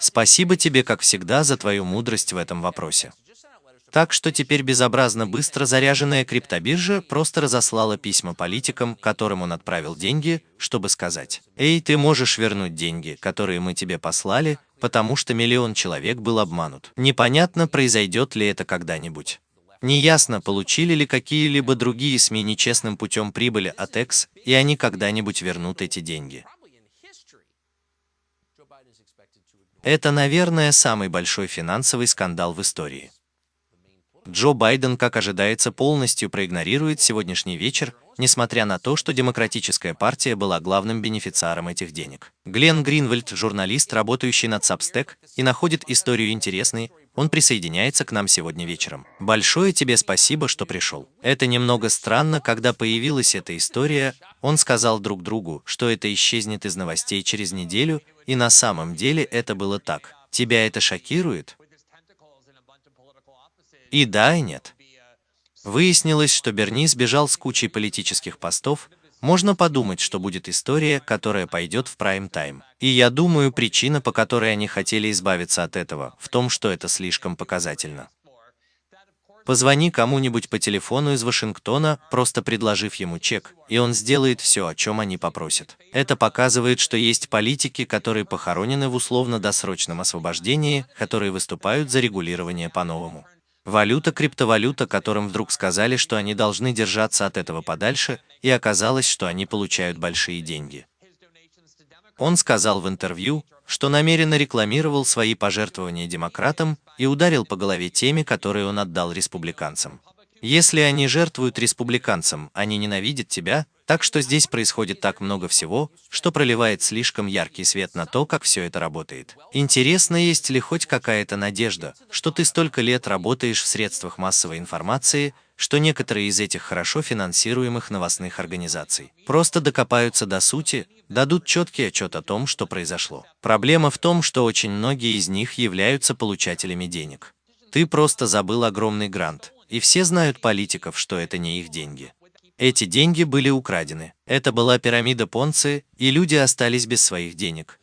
Спасибо тебе, как всегда, за твою мудрость в этом вопросе. Так что теперь безобразно быстро заряженная криптобиржа просто разослала письма политикам, которым он отправил деньги, чтобы сказать, «Эй, ты можешь вернуть деньги, которые мы тебе послали, потому что миллион человек был обманут. Непонятно, произойдет ли это когда-нибудь». Неясно, получили ли какие-либо другие СМИ нечестным путем прибыли от X, и они когда-нибудь вернут эти деньги. Это, наверное, самый большой финансовый скандал в истории. Джо Байден, как ожидается, полностью проигнорирует сегодняшний вечер, несмотря на то, что Демократическая партия была главным бенефициаром этих денег. Глен Гринвальд, журналист, работающий над Substack, и находит историю интересной, он присоединяется к нам сегодня вечером. Большое тебе спасибо, что пришел. Это немного странно, когда появилась эта история, он сказал друг другу, что это исчезнет из новостей через неделю, и на самом деле это было так. Тебя это шокирует? И да, и нет. Выяснилось, что Берни сбежал с кучей политических постов, можно подумать, что будет история, которая пойдет в прайм-тайм. И я думаю, причина, по которой они хотели избавиться от этого, в том, что это слишком показательно. Позвони кому-нибудь по телефону из Вашингтона, просто предложив ему чек, и он сделает все, о чем они попросят. Это показывает, что есть политики, которые похоронены в условно-досрочном освобождении, которые выступают за регулирование по-новому. Валюта, криптовалюта, которым вдруг сказали, что они должны держаться от этого подальше, и оказалось, что они получают большие деньги. Он сказал в интервью, что намеренно рекламировал свои пожертвования демократам и ударил по голове теми, которые он отдал республиканцам. Если они жертвуют республиканцам, они ненавидят тебя, так что здесь происходит так много всего, что проливает слишком яркий свет на то, как все это работает. Интересно, есть ли хоть какая-то надежда, что ты столько лет работаешь в средствах массовой информации, что некоторые из этих хорошо финансируемых новостных организаций просто докопаются до сути, дадут четкий отчет о том, что произошло. Проблема в том, что очень многие из них являются получателями денег. Ты просто забыл огромный грант, и все знают политиков, что это не их деньги. Эти деньги были украдены. Это была пирамида Понци, и люди остались без своих денег.